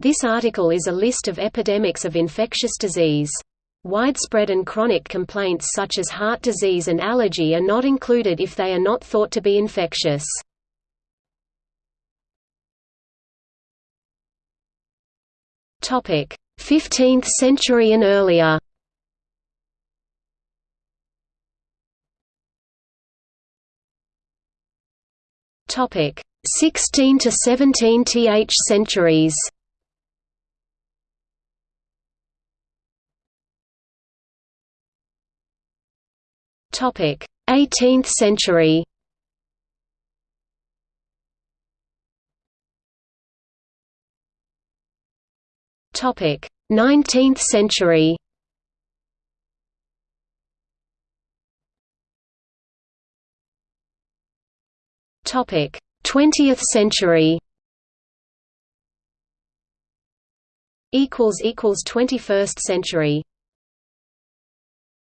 This article is a list of epidemics of infectious disease. Widespread and chronic complaints such as heart disease and allergy are not included if they are not thought to be infectious. Topic: 15th century and earlier. Topic: 16 to 17th centuries. Topic: 18th century. Topic: 19th century. Topic: 20th century. Equals equals 21st century.